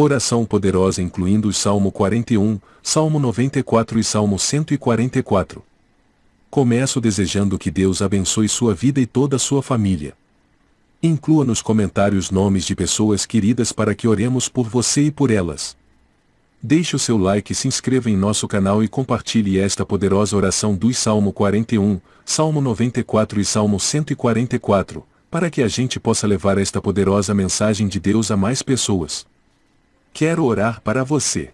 Oração poderosa incluindo o Salmo 41, Salmo 94 e Salmo 144. Começo desejando que Deus abençoe sua vida e toda a sua família. Inclua nos comentários nomes de pessoas queridas para que oremos por você e por elas. Deixe o seu like, se inscreva em nosso canal e compartilhe esta poderosa oração dos Salmo 41, Salmo 94 e Salmo 144, para que a gente possa levar esta poderosa mensagem de Deus a mais pessoas. Quero orar para você.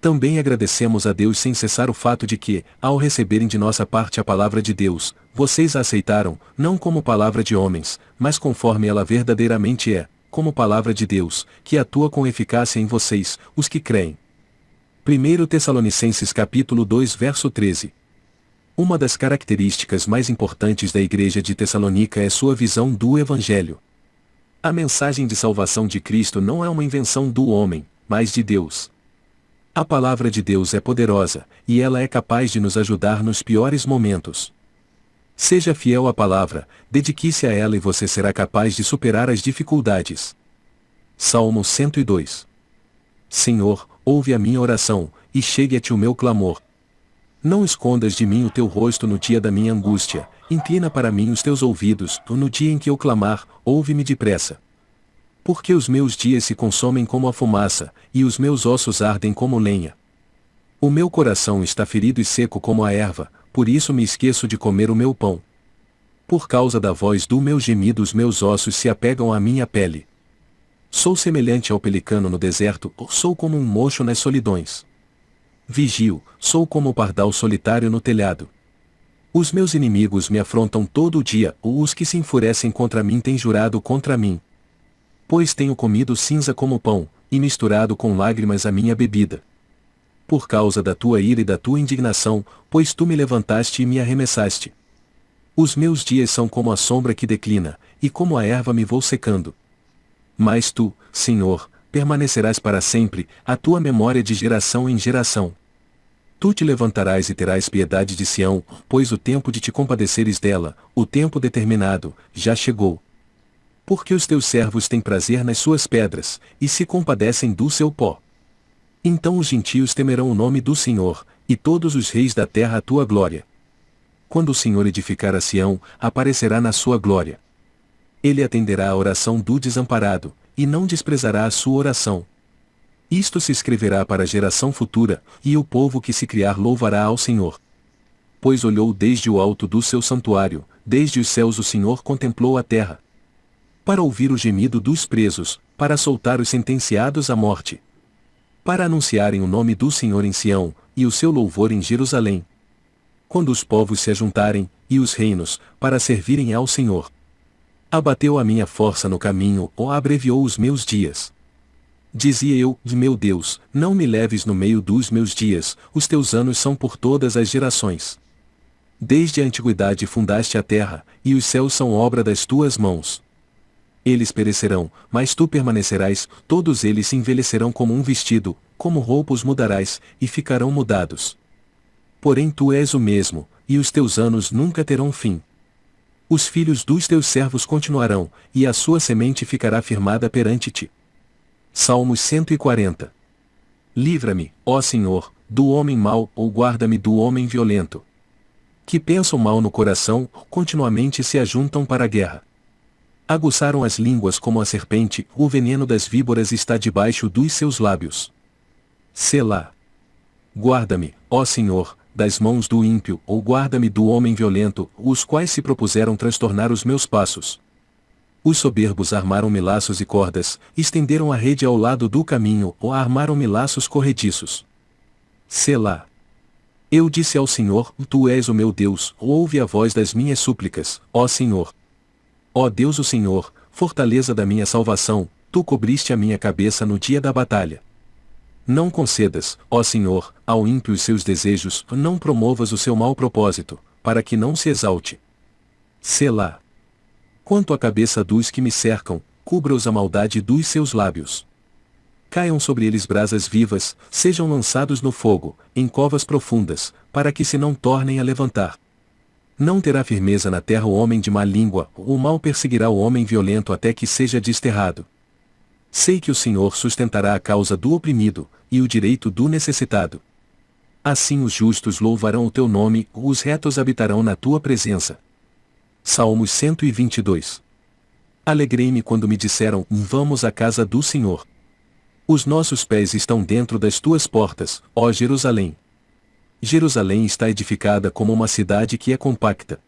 Também agradecemos a Deus sem cessar o fato de que, ao receberem de nossa parte a palavra de Deus, vocês a aceitaram, não como palavra de homens, mas conforme ela verdadeiramente é, como palavra de Deus, que atua com eficácia em vocês, os que creem. 1 Tessalonicenses capítulo 2 verso 13 Uma das características mais importantes da igreja de Tessalônica é sua visão do Evangelho. A mensagem de salvação de Cristo não é uma invenção do homem, mas de Deus. A palavra de Deus é poderosa, e ela é capaz de nos ajudar nos piores momentos. Seja fiel à palavra, dedique-se a ela e você será capaz de superar as dificuldades. Salmo 102 Senhor, ouve a minha oração, e chegue-te o meu clamor. Não escondas de mim o teu rosto no dia da minha angústia, inclina para mim os teus ouvidos, no dia em que eu clamar, ouve-me depressa. Porque os meus dias se consomem como a fumaça, e os meus ossos ardem como lenha. O meu coração está ferido e seco como a erva, por isso me esqueço de comer o meu pão. Por causa da voz do meu gemido os meus ossos se apegam à minha pele. Sou semelhante ao pelicano no deserto, ou sou como um mocho nas solidões. Vigio, sou como o pardal solitário no telhado. Os meus inimigos me afrontam todo o dia, ou os que se enfurecem contra mim têm jurado contra mim pois tenho comido cinza como pão, e misturado com lágrimas a minha bebida. Por causa da tua ira e da tua indignação, pois tu me levantaste e me arremessaste. Os meus dias são como a sombra que declina, e como a erva me vou secando. Mas tu, Senhor, permanecerás para sempre, a tua memória de geração em geração. Tu te levantarás e terás piedade de Sião, pois o tempo de te compadeceres dela, o tempo determinado, já chegou. Porque os teus servos têm prazer nas suas pedras, e se compadecem do seu pó. Então os gentios temerão o nome do Senhor, e todos os reis da terra a tua glória. Quando o Senhor edificar a Sião, aparecerá na sua glória. Ele atenderá à oração do desamparado, e não desprezará a sua oração. Isto se escreverá para a geração futura, e o povo que se criar louvará ao Senhor. Pois olhou desde o alto do seu santuário, desde os céus o Senhor contemplou a terra para ouvir o gemido dos presos, para soltar os sentenciados à morte. Para anunciarem o nome do Senhor em Sião, e o seu louvor em Jerusalém. Quando os povos se ajuntarem, e os reinos, para servirem ao Senhor. Abateu a minha força no caminho, ou abreviou os meus dias. Dizia eu, meu Deus, não me leves no meio dos meus dias, os teus anos são por todas as gerações. Desde a antiguidade fundaste a terra, e os céus são obra das tuas mãos. Eles perecerão, mas tu permanecerás, todos eles se envelhecerão como um vestido, como roupas mudarás, e ficarão mudados. Porém tu és o mesmo, e os teus anos nunca terão fim. Os filhos dos teus servos continuarão, e a sua semente ficará firmada perante ti. Salmos 140 Livra-me, ó Senhor, do homem mau, ou guarda-me do homem violento. Que pensam mal no coração, continuamente se ajuntam para a guerra. Aguçaram as línguas como a serpente, o veneno das víboras está debaixo dos seus lábios. Selá. Guarda-me, ó Senhor, das mãos do ímpio, ou guarda-me do homem violento, os quais se propuseram transtornar os meus passos. Os soberbos armaram-me laços e cordas, estenderam a rede ao lado do caminho, ou armaram-me laços corrediços. Selá. Eu disse ao Senhor, Tu és o meu Deus, ouve a voz das minhas súplicas, ó Senhor. Ó Deus o Senhor, fortaleza da minha salvação, tu cobriste a minha cabeça no dia da batalha. Não concedas, ó Senhor, ao ímpio os seus desejos, não promovas o seu mau propósito, para que não se exalte. Selá. Quanto à cabeça dos que me cercam, cubra-os a maldade dos seus lábios. Caiam sobre eles brasas vivas, sejam lançados no fogo, em covas profundas, para que se não tornem a levantar. Não terá firmeza na terra o homem de má língua, o mal perseguirá o homem violento até que seja desterrado. Sei que o Senhor sustentará a causa do oprimido, e o direito do necessitado. Assim os justos louvarão o teu nome, os retos habitarão na tua presença. Salmos 122 Alegrei-me quando me disseram: Vamos à casa do Senhor. Os nossos pés estão dentro das tuas portas, ó Jerusalém. Jerusalém está edificada como uma cidade que é compacta.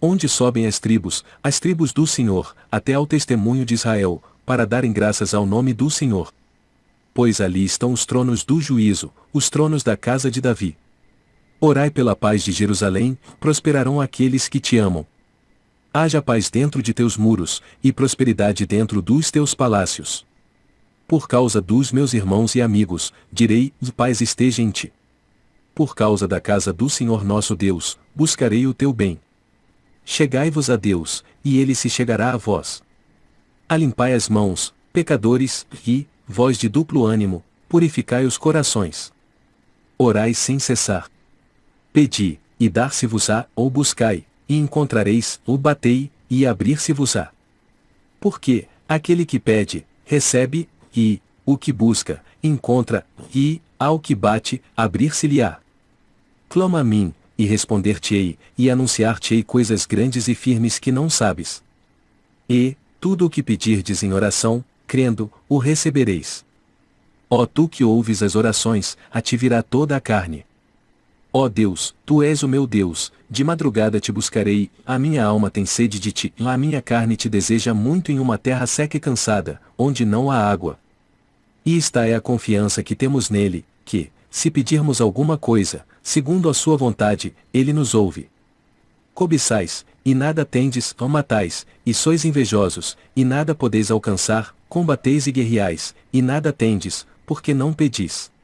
Onde sobem as tribos, as tribos do Senhor, até ao testemunho de Israel, para darem graças ao nome do Senhor. Pois ali estão os tronos do juízo, os tronos da casa de Davi. Orai pela paz de Jerusalém, prosperarão aqueles que te amam. Haja paz dentro de teus muros, e prosperidade dentro dos teus palácios. Por causa dos meus irmãos e amigos, direi: paz esteja em ti por causa da casa do Senhor nosso Deus, buscarei o teu bem. Chegai-vos a Deus, e ele se chegará a vós. Alimpai as mãos, pecadores, e, vós de duplo ânimo, purificai os corações. Orai sem cessar. Pedi, e dar-se-vos-á, ou buscai, e encontrareis, ou batei, e abrir-se-vos-á. Porque, aquele que pede, recebe, e, o que busca, encontra, e, ao que bate, abrir-se-lhe-á. Clama a mim, e responder-te-ei, e anunciar-te-ei coisas grandes e firmes que não sabes. E, tudo o que pedirdes em oração, crendo, o recebereis. Ó tu que ouves as orações, a ti virá toda a carne. Ó Deus, tu és o meu Deus, de madrugada te buscarei, a minha alma tem sede de ti, a minha carne te deseja muito em uma terra seca e cansada, onde não há água. E esta é a confiança que temos nele, que, se pedirmos alguma coisa, segundo a sua vontade, ele nos ouve. Cobiçais, e nada tendes, ou matais, e sois invejosos, e nada podeis alcançar, combateis e guerreais, e nada tendes, porque não pedis.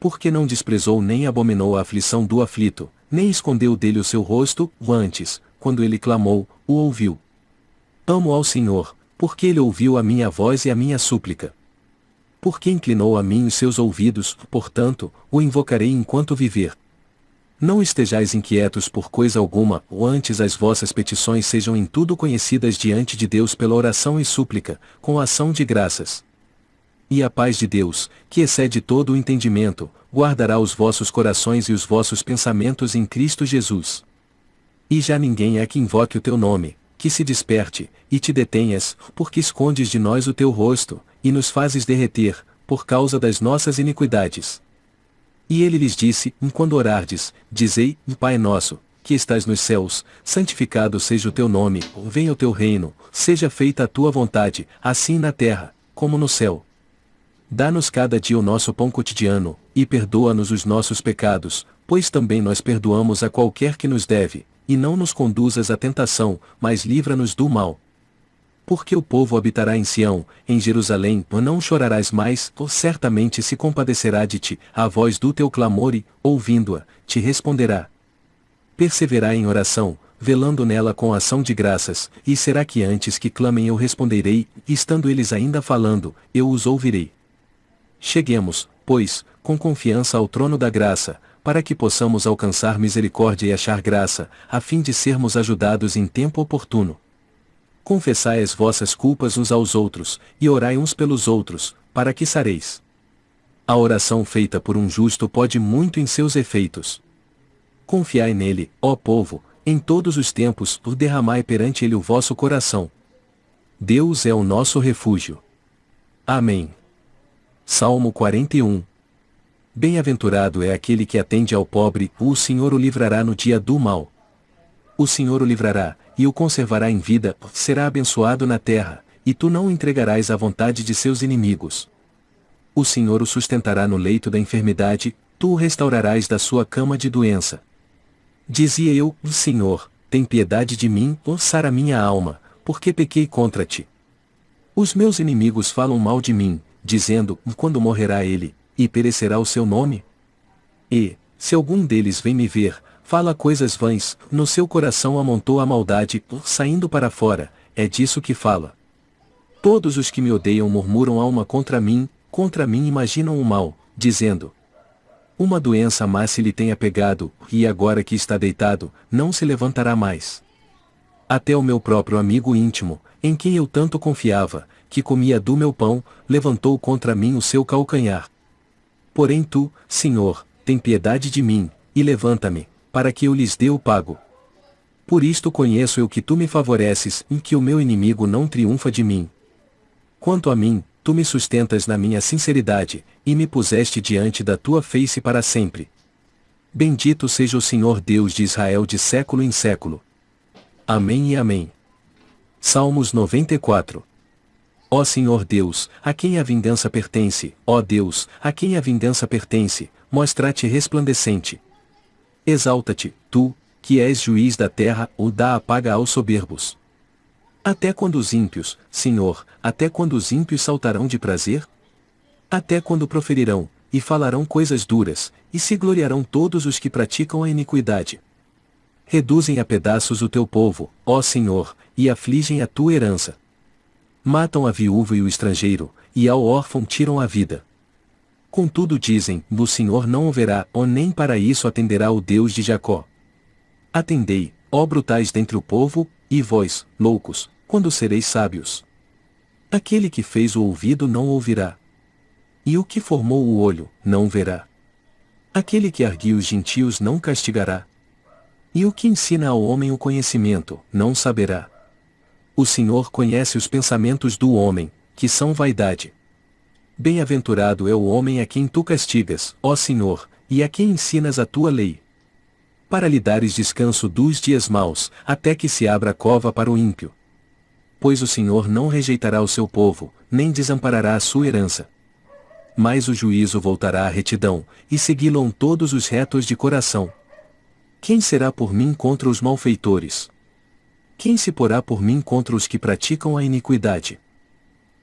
Porque não desprezou nem abominou a aflição do aflito, nem escondeu dele o seu rosto, o antes, quando ele clamou, o ouviu. Amo ao Senhor, porque ele ouviu a minha voz e a minha súplica. Porque inclinou a mim os seus ouvidos, portanto, o invocarei enquanto viver. Não estejais inquietos por coisa alguma, ou antes as vossas petições sejam em tudo conhecidas diante de Deus pela oração e súplica, com ação de graças. E a paz de Deus, que excede todo o entendimento, guardará os vossos corações e os vossos pensamentos em Cristo Jesus. E já ninguém é que invoque o teu nome, que se desperte, e te detenhas, porque escondes de nós o teu rosto, e nos fazes derreter, por causa das nossas iniquidades. E ele lhes disse: Quando orardes, dizei: Pai nosso, que estás nos céus, santificado seja o teu nome, venha o teu reino, seja feita a tua vontade, assim na terra, como no céu. Dá-nos cada dia o nosso pão cotidiano, e perdoa-nos os nossos pecados, pois também nós perdoamos a qualquer que nos deve, e não nos conduzas à tentação, mas livra-nos do mal. Porque o povo habitará em Sião, em Jerusalém, não chorarás mais, ou certamente se compadecerá de ti, a voz do teu clamor e, ouvindo-a, te responderá. Perseverai em oração, velando nela com ação de graças, e será que antes que clamem eu responderei, estando eles ainda falando, eu os ouvirei. Cheguemos, pois, com confiança ao trono da graça, para que possamos alcançar misericórdia e achar graça, a fim de sermos ajudados em tempo oportuno. Confessai as vossas culpas uns aos outros, e orai uns pelos outros, para que sareis. A oração feita por um justo pode muito em seus efeitos. Confiai nele, ó povo, em todos os tempos, por derramai perante ele o vosso coração. Deus é o nosso refúgio. Amém. Salmo 41 Bem-aventurado é aquele que atende ao pobre, o Senhor o livrará no dia do mal. O Senhor o livrará, e o conservará em vida, será abençoado na terra, e tu não o entregarás à vontade de seus inimigos. O Senhor o sustentará no leito da enfermidade, tu o restaurarás da sua cama de doença. Dizia eu, Senhor, tem piedade de mim, ouçar a minha alma, porque pequei contra ti. Os meus inimigos falam mal de mim, dizendo, quando morrerá ele, e perecerá o seu nome? E, se algum deles vem me ver, fala coisas vãs, no seu coração amontou a maldade, saindo para fora, é disso que fala. Todos os que me odeiam murmuram alma contra mim, contra mim imaginam o mal, dizendo: Uma doença má se lhe tenha pegado, e agora que está deitado, não se levantará mais. Até o meu próprio amigo íntimo, em quem eu tanto confiava, que comia do meu pão, levantou contra mim o seu calcanhar. Porém tu, Senhor, tem piedade de mim, e levanta-me, para que eu lhes dê o pago. Por isto conheço eu que tu me favoreces, e que o meu inimigo não triunfa de mim. Quanto a mim, tu me sustentas na minha sinceridade, e me puseste diante da tua face para sempre. Bendito seja o Senhor Deus de Israel de século em século. Amém e Amém. Salmos 94 Ó Senhor Deus, a quem a vingança pertence, ó Deus, a quem a vingança pertence, mostra-te resplandecente. Exalta-te, tu, que és juiz da terra, ou dá a paga aos soberbos. Até quando os ímpios, Senhor, até quando os ímpios saltarão de prazer? Até quando proferirão, e falarão coisas duras, e se gloriarão todos os que praticam a iniquidade. Reduzem a pedaços o teu povo, ó Senhor, e afligem a tua herança. Matam a viúva e o estrangeiro, e ao órfão tiram a vida. Contudo dizem, o Senhor não ouverá, ou nem para isso atenderá o Deus de Jacó. Atendei, ó brutais dentre o povo, e vós, loucos, quando sereis sábios. Aquele que fez o ouvido não ouvirá. E o que formou o olho, não verá. Aquele que arguiu os gentios não castigará. E o que ensina ao homem o conhecimento, não saberá. O Senhor conhece os pensamentos do homem, que são vaidade. Bem-aventurado é o homem a quem tu castigas, ó Senhor, e a quem ensinas a tua lei. Para lhe dares descanso dos dias maus, até que se abra a cova para o ímpio. Pois o Senhor não rejeitará o seu povo, nem desamparará a sua herança. Mas o juízo voltará à retidão, e segui-lo todos os retos de coração. Quem será por mim contra os malfeitores? Quem se porá por mim contra os que praticam a iniquidade?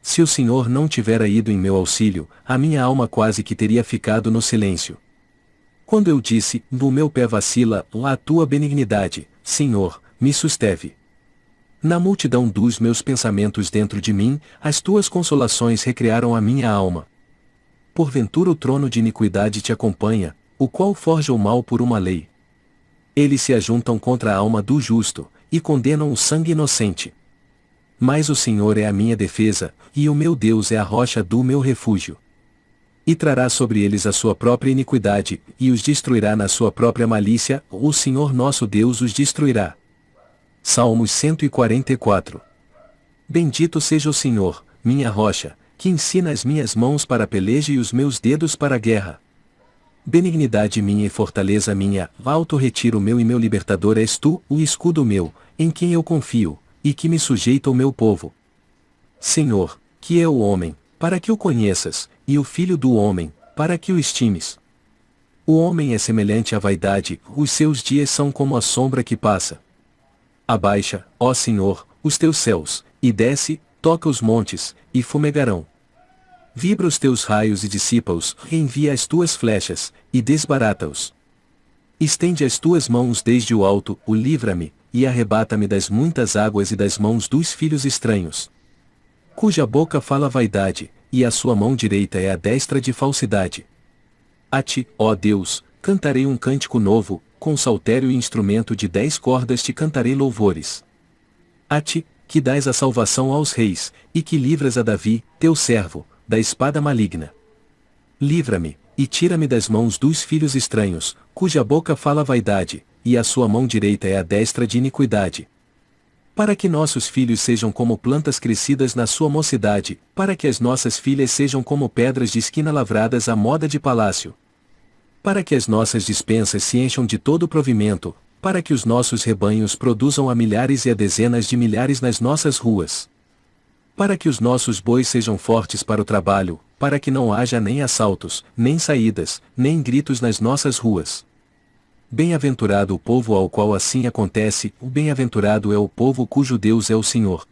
Se o Senhor não tivera ido em meu auxílio, a minha alma quase que teria ficado no silêncio. Quando eu disse, no meu pé vacila, lá a tua benignidade, Senhor, me susteve. Na multidão dos meus pensamentos dentro de mim, as tuas consolações recrearam a minha alma. Porventura o trono de iniquidade te acompanha, o qual forja o mal por uma lei. Eles se ajuntam contra a alma do justo, e condenam o sangue inocente. Mas o Senhor é a minha defesa, e o meu Deus é a rocha do meu refúgio. E trará sobre eles a sua própria iniquidade, e os destruirá na sua própria malícia, o Senhor nosso Deus os destruirá. Salmos 144 Bendito seja o Senhor, minha rocha, que ensina as minhas mãos para peleja e os meus dedos para a guerra. Benignidade minha e fortaleza minha, alto retiro meu e meu libertador és tu, o escudo meu, em quem eu confio, e que me sujeita o meu povo. Senhor, que é o homem, para que o conheças, e o filho do homem, para que o estimes. O homem é semelhante à vaidade, os seus dias são como a sombra que passa. Abaixa, ó Senhor, os teus céus, e desce, toca os montes, e fumegarão. Vibra os teus raios e dissipa-os, reenvia as tuas flechas, e desbarata-os. Estende as tuas mãos desde o alto, o livra-me, e arrebata-me das muitas águas e das mãos dos filhos estranhos. Cuja boca fala vaidade, e a sua mão direita é a destra de falsidade. A ti, ó Deus, cantarei um cântico novo, com saltério e instrumento de dez cordas te cantarei louvores. A ti, que dás a salvação aos reis, e que livras a Davi, teu servo, da espada maligna. Livra-me, e tira-me das mãos dos filhos estranhos, cuja boca fala vaidade, e a sua mão direita é a destra de iniquidade. Para que nossos filhos sejam como plantas crescidas na sua mocidade, para que as nossas filhas sejam como pedras de esquina lavradas à moda de palácio. Para que as nossas dispensas se encham de todo provimento, para que os nossos rebanhos produzam a milhares e a dezenas de milhares nas nossas ruas para que os nossos bois sejam fortes para o trabalho, para que não haja nem assaltos, nem saídas, nem gritos nas nossas ruas. Bem-aventurado o povo ao qual assim acontece, o bem-aventurado é o povo cujo Deus é o Senhor.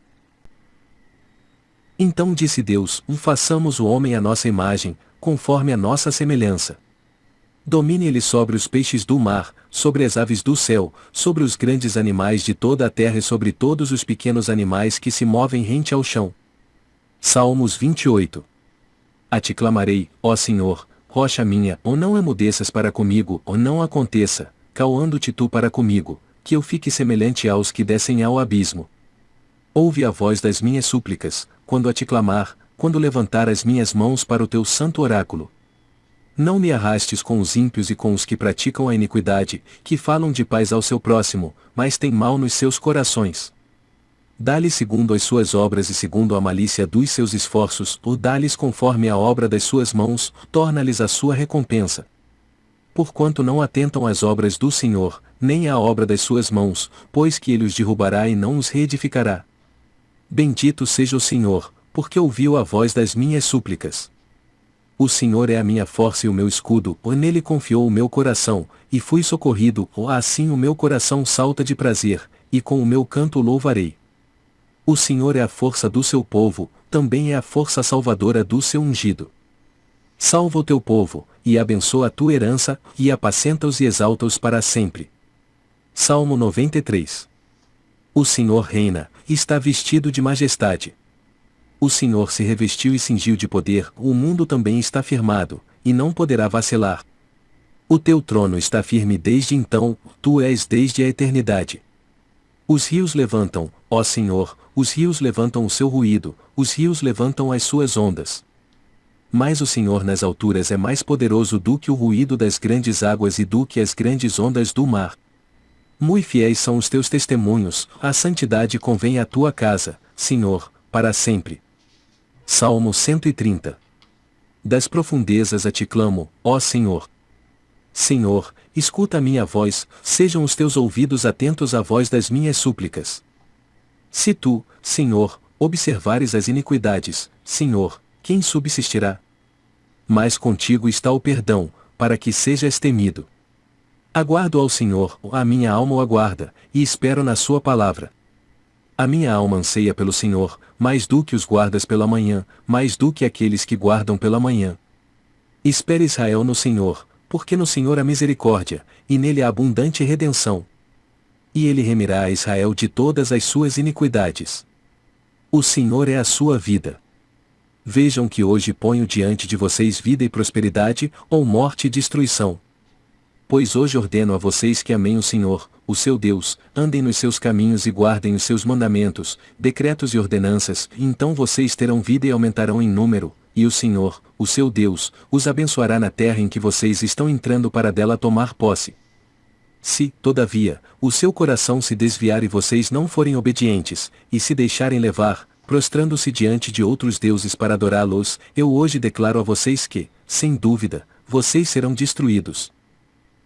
Então disse Deus: Façamos o homem à nossa imagem, conforme a nossa semelhança. Domine ele sobre os peixes do mar, sobre as aves do céu, sobre os grandes animais de toda a terra e sobre todos os pequenos animais que se movem rente ao chão. Salmos 28 A ti clamarei, ó Senhor, rocha minha, ou não emudeças para comigo, ou não aconteça, calando-te tu para comigo, que eu fique semelhante aos que descem ao abismo. Ouve a voz das minhas súplicas, quando a te clamar, quando levantar as minhas mãos para o teu santo oráculo. Não me arrastes com os ímpios e com os que praticam a iniquidade, que falam de paz ao seu próximo, mas têm mal nos seus corações. Dá-lhe segundo as suas obras e segundo a malícia dos seus esforços, ou dá-lhes conforme a obra das suas mãos, torna-lhes a sua recompensa. Porquanto não atentam às obras do Senhor, nem à obra das suas mãos, pois que ele os derrubará e não os reedificará. Bendito seja o Senhor, porque ouviu a voz das minhas súplicas. O Senhor é a minha força e o meu escudo, ou nele confiou o meu coração, e fui socorrido, ou assim o meu coração salta de prazer, e com o meu canto louvarei. O Senhor é a força do seu povo, também é a força salvadora do seu ungido. Salva o teu povo, e abençoa a tua herança, e apacenta-os e exalta-os para sempre. Salmo 93 O Senhor reina, está vestido de majestade. O Senhor se revestiu e cingiu de poder, o mundo também está firmado, e não poderá vacilar. O teu trono está firme desde então, tu és desde a eternidade. Os rios levantam, ó Senhor, os rios levantam o seu ruído, os rios levantam as suas ondas. Mas o Senhor nas alturas é mais poderoso do que o ruído das grandes águas e do que as grandes ondas do mar. Muito fiéis são os teus testemunhos, a santidade convém à tua casa, Senhor, para sempre. Salmo 130 Das profundezas a ti clamo, ó Senhor. Senhor, escuta a minha voz, sejam os teus ouvidos atentos à voz das minhas súplicas. Se tu, Senhor, observares as iniquidades, Senhor, quem subsistirá? Mas contigo está o perdão, para que sejas temido. Aguardo ao Senhor, a minha alma o aguarda, e espero na sua palavra. A minha alma anseia pelo Senhor, mais do que os guardas pela manhã, mais do que aqueles que guardam pela manhã. Espere Israel no Senhor, porque no Senhor há misericórdia, e nele há abundante redenção e ele remirá a Israel de todas as suas iniquidades. O Senhor é a sua vida. Vejam que hoje ponho diante de vocês vida e prosperidade, ou morte e destruição. Pois hoje ordeno a vocês que amem o Senhor, o seu Deus, andem nos seus caminhos e guardem os seus mandamentos, decretos e ordenanças, então vocês terão vida e aumentarão em número, e o Senhor, o seu Deus, os abençoará na terra em que vocês estão entrando para dela tomar posse. Se, todavia, o seu coração se desviar e vocês não forem obedientes, e se deixarem levar, prostrando-se diante de outros deuses para adorá-los, eu hoje declaro a vocês que, sem dúvida, vocês serão destruídos.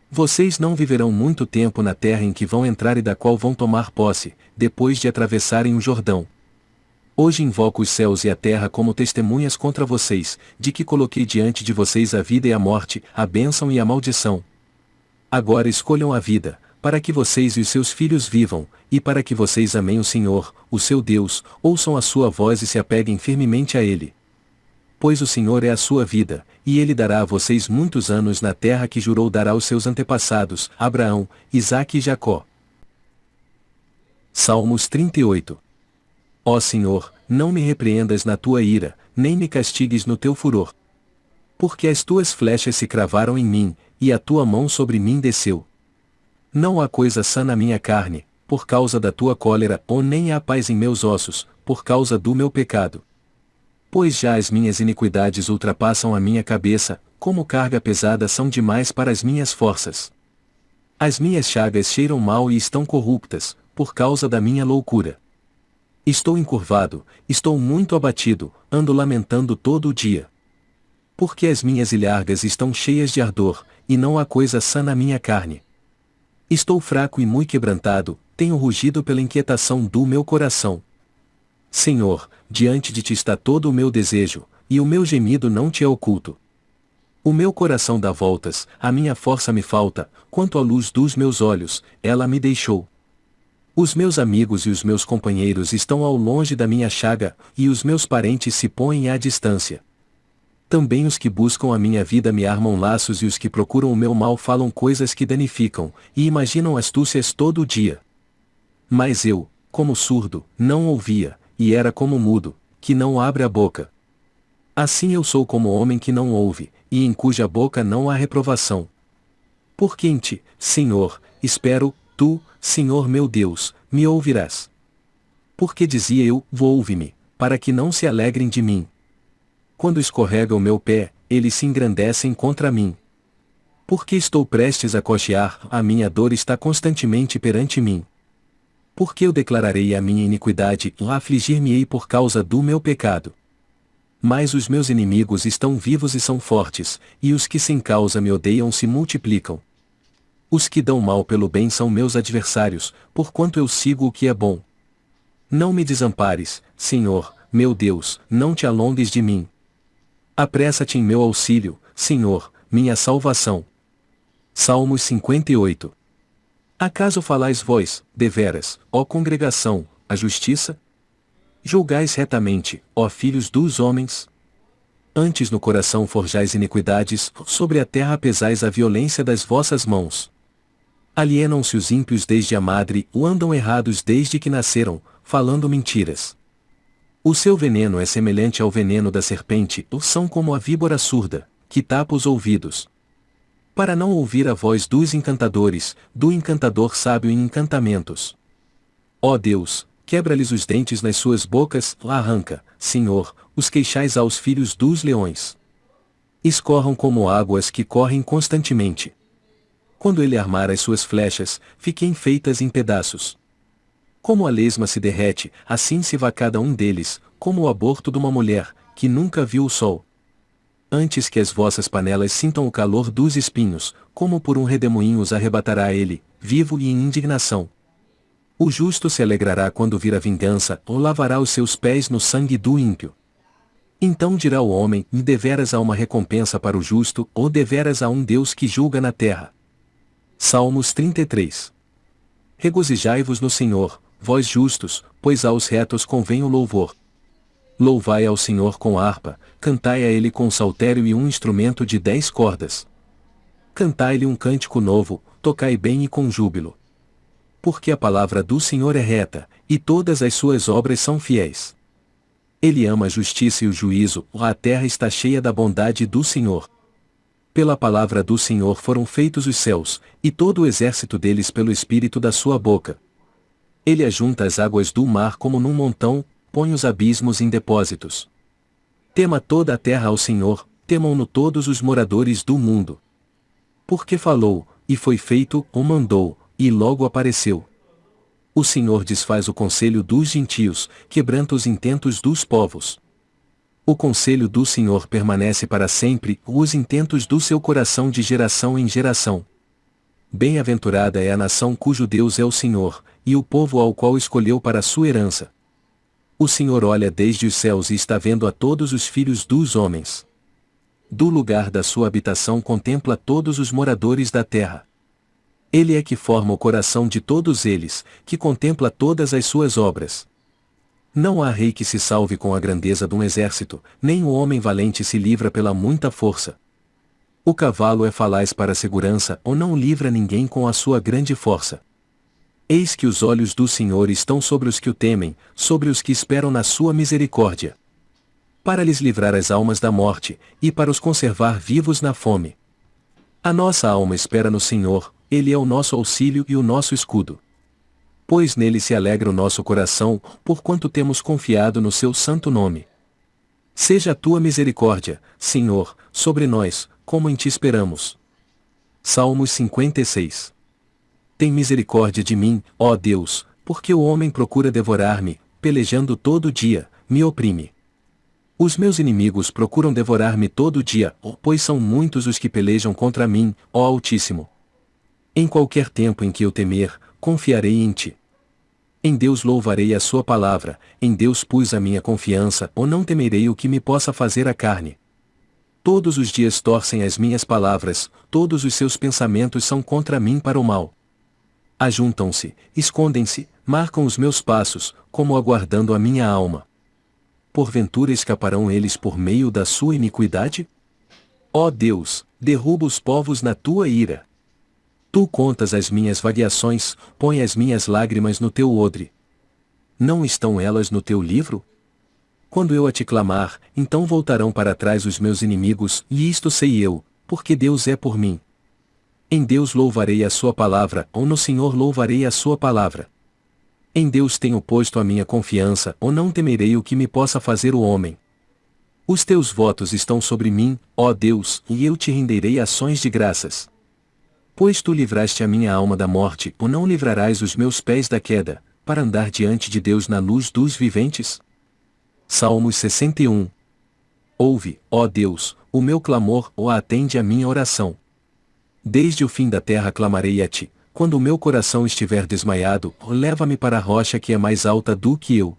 Vocês não viverão muito tempo na terra em que vão entrar e da qual vão tomar posse, depois de atravessarem o Jordão. Hoje invoco os céus e a terra como testemunhas contra vocês, de que coloquei diante de vocês a vida e a morte, a bênção e a maldição. Agora escolham a vida, para que vocês e os seus filhos vivam, e para que vocês amem o Senhor, o seu Deus, ouçam a sua voz e se apeguem firmemente a Ele. Pois o Senhor é a sua vida, e Ele dará a vocês muitos anos na terra que jurou dar aos seus antepassados, Abraão, Isaque e Jacó. Salmos 38 Ó Senhor, não me repreendas na tua ira, nem me castigues no teu furor. Porque as tuas flechas se cravaram em mim, e a tua mão sobre mim desceu. Não há coisa sã na minha carne, por causa da tua cólera, ou nem há paz em meus ossos, por causa do meu pecado. Pois já as minhas iniquidades ultrapassam a minha cabeça, como carga pesada são demais para as minhas forças. As minhas chagas cheiram mal e estão corruptas, por causa da minha loucura. Estou encurvado, estou muito abatido, ando lamentando todo o dia. Porque as minhas ilhargas estão cheias de ardor, e não há coisa sã na minha carne. Estou fraco e muito quebrantado, tenho rugido pela inquietação do meu coração. Senhor, diante de ti está todo o meu desejo, e o meu gemido não te é oculto. O meu coração dá voltas, a minha força me falta, quanto à luz dos meus olhos, ela me deixou. Os meus amigos e os meus companheiros estão ao longe da minha chaga, e os meus parentes se põem à distância. Também os que buscam a minha vida me armam laços e os que procuram o meu mal falam coisas que danificam, e imaginam astúcias todo o dia. Mas eu, como surdo, não ouvia, e era como mudo, que não abre a boca. Assim eu sou como homem que não ouve, e em cuja boca não há reprovação. Porque em ti, Senhor, espero, tu, Senhor meu Deus, me ouvirás. Porque dizia eu, ouve-me, para que não se alegrem de mim. Quando escorrega o meu pé, eles se engrandecem contra mim. Porque estou prestes a cochear, a minha dor está constantemente perante mim. Porque eu declararei a minha iniquidade, e afligir-me-ei por causa do meu pecado. Mas os meus inimigos estão vivos e são fortes, e os que sem causa me odeiam se multiplicam. Os que dão mal pelo bem são meus adversários, porquanto eu sigo o que é bom. Não me desampares, Senhor, meu Deus, não te alongues de mim. Apressa-te em meu auxílio, Senhor, minha salvação. Salmos 58 Acaso falais vós, deveras, ó congregação, a justiça? Julgais retamente, ó filhos dos homens? Antes no coração forjais iniquidades, sobre a terra pesais a violência das vossas mãos. Alienam-se os ímpios desde a madre, ou andam errados desde que nasceram, falando mentiras. O seu veneno é semelhante ao veneno da serpente, ou são como a víbora surda, que tapa os ouvidos. Para não ouvir a voz dos encantadores, do encantador sábio em encantamentos. Ó Deus, quebra-lhes os dentes nas suas bocas, arranca, Senhor, os queixais aos filhos dos leões. Escorram como águas que correm constantemente. Quando ele armar as suas flechas, fiquem feitas em pedaços. Como a lesma se derrete, assim se vá cada um deles, como o aborto de uma mulher, que nunca viu o sol. Antes que as vossas panelas sintam o calor dos espinhos, como por um redemoinho os arrebatará ele, vivo e em indignação. O justo se alegrará quando vir a vingança, ou lavará os seus pés no sangue do ímpio. Então dirá o homem, deveras há uma recompensa para o justo, ou deveras há um Deus que julga na terra. Salmos 33 Regozijai-vos no Senhor, vós justos, pois aos retos convém o louvor. Louvai ao Senhor com harpa, cantai a ele com saltério e um instrumento de dez cordas. Cantai-lhe um cântico novo, tocai bem e com júbilo. Porque a palavra do Senhor é reta, e todas as suas obras são fiéis. Ele ama a justiça e o juízo, a terra está cheia da bondade do Senhor. Pela palavra do Senhor foram feitos os céus, e todo o exército deles pelo espírito da sua boca. Ele ajunta as águas do mar como num montão, põe os abismos em depósitos. Tema toda a terra ao Senhor, temam-no todos os moradores do mundo. Porque falou, e foi feito, ou mandou, e logo apareceu. O Senhor desfaz o conselho dos gentios, quebranta os intentos dos povos. O conselho do Senhor permanece para sempre, os intentos do seu coração de geração em geração. Bem-aventurada é a nação cujo Deus é o Senhor, e o povo ao qual escolheu para sua herança. O Senhor olha desde os céus e está vendo a todos os filhos dos homens. Do lugar da sua habitação contempla todos os moradores da terra. Ele é que forma o coração de todos eles, que contempla todas as suas obras. Não há rei que se salve com a grandeza de um exército, nem o homem valente se livra pela muita força. O cavalo é falaz para a segurança ou não livra ninguém com a sua grande força. Eis que os olhos do Senhor estão sobre os que o temem, sobre os que esperam na sua misericórdia. Para lhes livrar as almas da morte, e para os conservar vivos na fome. A nossa alma espera no Senhor, Ele é o nosso auxílio e o nosso escudo. Pois nele se alegra o nosso coração, porquanto temos confiado no seu santo nome. Seja a tua misericórdia, Senhor, sobre nós, como em ti esperamos. Salmos 56 tem misericórdia de mim, ó Deus, porque o homem procura devorar-me, pelejando todo dia, me oprime. Os meus inimigos procuram devorar-me todo dia, pois são muitos os que pelejam contra mim, ó Altíssimo. Em qualquer tempo em que eu temer, confiarei em ti. Em Deus louvarei a sua palavra, em Deus pus a minha confiança, ou não temerei o que me possa fazer a carne. Todos os dias torcem as minhas palavras, todos os seus pensamentos são contra mim para o mal ajuntam-se, escondem-se, marcam os meus passos, como aguardando a minha alma. Porventura escaparão eles por meio da sua iniquidade? Ó Deus, derruba os povos na tua ira. Tu contas as minhas variações, põe as minhas lágrimas no teu odre. Não estão elas no teu livro? Quando eu a te clamar, então voltarão para trás os meus inimigos, e isto sei eu, porque Deus é por mim. Em Deus louvarei a sua palavra, ou no Senhor louvarei a sua palavra. Em Deus tenho posto a minha confiança, ou não temerei o que me possa fazer o homem. Os teus votos estão sobre mim, ó Deus, e eu te renderei ações de graças. Pois tu livraste a minha alma da morte, ou não livrarás os meus pés da queda, para andar diante de Deus na luz dos viventes? Salmos 61 Ouve, ó Deus, o meu clamor, ou atende a minha oração. Desde o fim da terra clamarei a ti, quando o meu coração estiver desmaiado, leva-me para a rocha que é mais alta do que eu.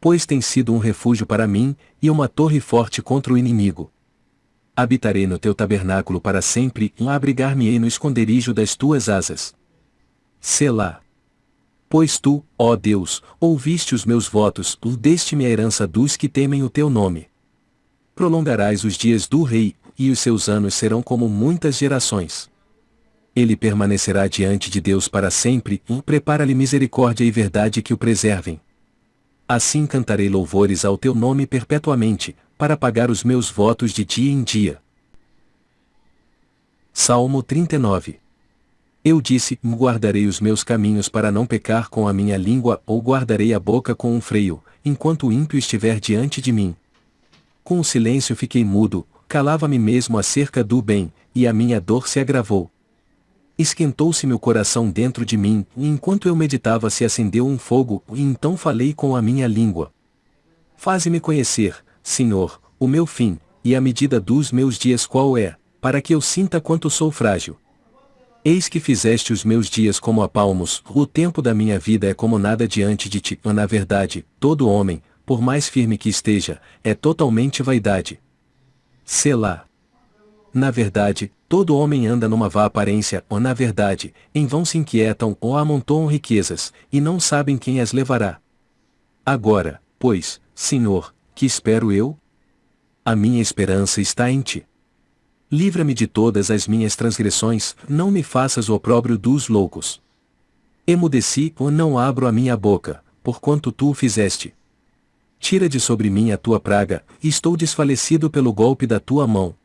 Pois tem sido um refúgio para mim, e uma torre forte contra o inimigo. Habitarei no teu tabernáculo para sempre, e abrigar-me-ei no esconderijo das tuas asas. Selá. Pois tu, ó Deus, ouviste os meus votos, deste-me a herança dos que temem o teu nome. Prolongarás os dias do rei, e os seus anos serão como muitas gerações ele permanecerá diante de Deus para sempre, e prepara-lhe misericórdia e verdade que o preservem. Assim cantarei louvores ao teu nome perpetuamente, para pagar os meus votos de dia em dia. Salmo 39 Eu disse: Guardarei os meus caminhos para não pecar com a minha língua, ou guardarei a boca com um freio, enquanto o ímpio estiver diante de mim. Com o silêncio fiquei mudo, calava-me mesmo acerca do bem, e a minha dor se agravou. Esquentou-se meu coração dentro de mim, e enquanto eu meditava se acendeu um fogo, e então falei com a minha língua. Faze-me conhecer, Senhor, o meu fim, e a medida dos meus dias qual é, para que eu sinta quanto sou frágil. Eis que fizeste os meus dias como a palmos, o tempo da minha vida é como nada diante de ti. Na verdade, todo homem, por mais firme que esteja, é totalmente vaidade. Selá. Na verdade, todo homem anda numa vã aparência, ou na verdade, em vão se inquietam ou amontoam riquezas, e não sabem quem as levará. Agora, pois, Senhor, que espero eu? A minha esperança está em ti. Livra-me de todas as minhas transgressões, não me faças o opróbrio dos loucos. Emudeci ou não abro a minha boca, porquanto tu o fizeste. Tira de sobre mim a tua praga, estou desfalecido pelo golpe da tua mão.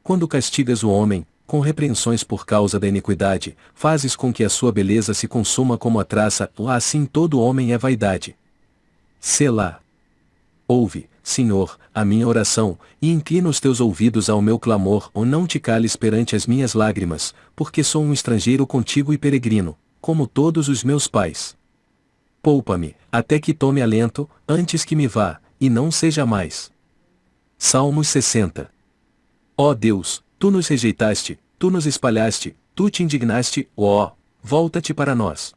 Quando castigas o homem, com repreensões por causa da iniquidade, fazes com que a sua beleza se consuma como a traça, assim todo homem é vaidade. Selá. Ouve, Senhor, a minha oração, e inclina os teus ouvidos ao meu clamor, ou não te cales perante as minhas lágrimas, porque sou um estrangeiro contigo e peregrino, como todos os meus pais. Poupa-me, até que tome alento, antes que me vá, e não seja mais. Salmos 60 Ó Deus, tu nos rejeitaste, tu nos espalhaste, tu te indignaste, ó, volta-te para nós.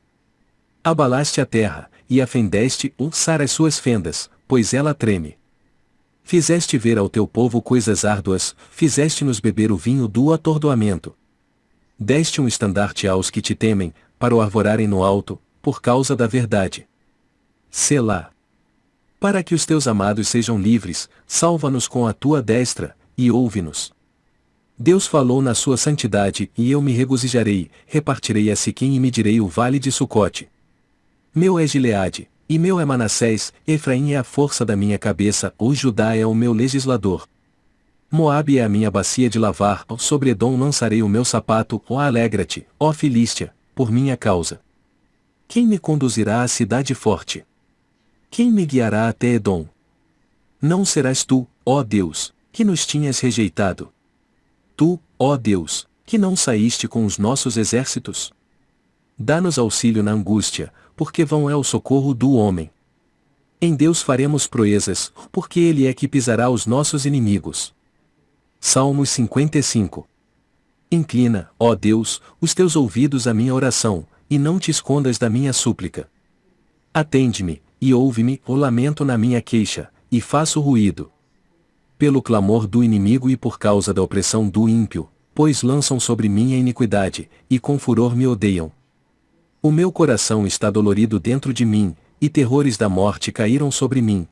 Abalaste a terra, e a fendeste, ulçar as suas fendas, pois ela treme. Fizeste ver ao teu povo coisas árduas, fizeste-nos beber o vinho do atordoamento. Deste um estandarte aos que te temem, para o arvorarem no alto, por causa da verdade. Selá. Para que os teus amados sejam livres, salva-nos com a tua destra, e ouve-nos. Deus falou na sua santidade, e eu me regozijarei, repartirei a Siquim e medirei o vale de Sucote. Meu é Gileade, e meu é Manassés, Efraim é a força da minha cabeça, o Judá é o meu legislador. Moabe é a minha bacia de lavar, sobre Edom lançarei o meu sapato, ó alegra-te, ó Filístia, por minha causa. Quem me conduzirá à cidade forte? Quem me guiará até Edom? Não serás tu, ó Deus, que nos tinhas rejeitado. Tu, ó Deus, que não saíste com os nossos exércitos? Dá-nos auxílio na angústia, porque vão é o socorro do homem. Em Deus faremos proezas, porque Ele é que pisará os nossos inimigos. Salmos 55 Inclina, ó Deus, os teus ouvidos à minha oração, e não te escondas da minha súplica. Atende-me, e ouve-me, o lamento na minha queixa, e faço ruído pelo clamor do inimigo e por causa da opressão do ímpio, pois lançam sobre mim a iniquidade, e com furor me odeiam. O meu coração está dolorido dentro de mim, e terrores da morte caíram sobre mim.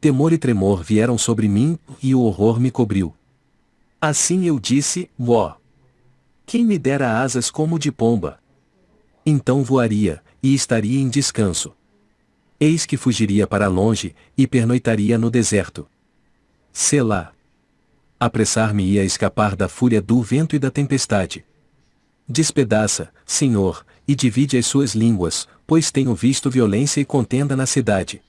Temor e tremor vieram sobre mim, e o horror me cobriu. Assim eu disse, ó. Quem me dera asas como de pomba? Então voaria, e estaria em descanso. Eis que fugiria para longe, e pernoitaria no deserto. Selá. Apressar-me-ia a escapar da fúria do vento e da tempestade. Despedaça, Senhor, e divide as suas línguas, pois tenho visto violência e contenda na cidade.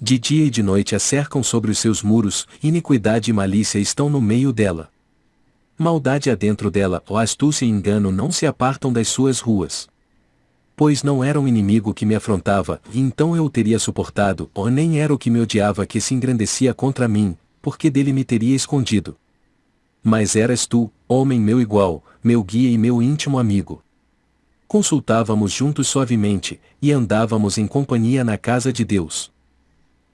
De dia e de noite a cercam sobre os seus muros, iniquidade e malícia estão no meio dela. Maldade há dentro dela, ó astúcia e engano não se apartam das suas ruas. Pois não era um inimigo que me afrontava, e então eu o teria suportado, ou nem era o que me odiava que se engrandecia contra mim, porque dele me teria escondido. Mas eras tu, homem meu igual, meu guia e meu íntimo amigo. Consultávamos juntos suavemente, e andávamos em companhia na casa de Deus.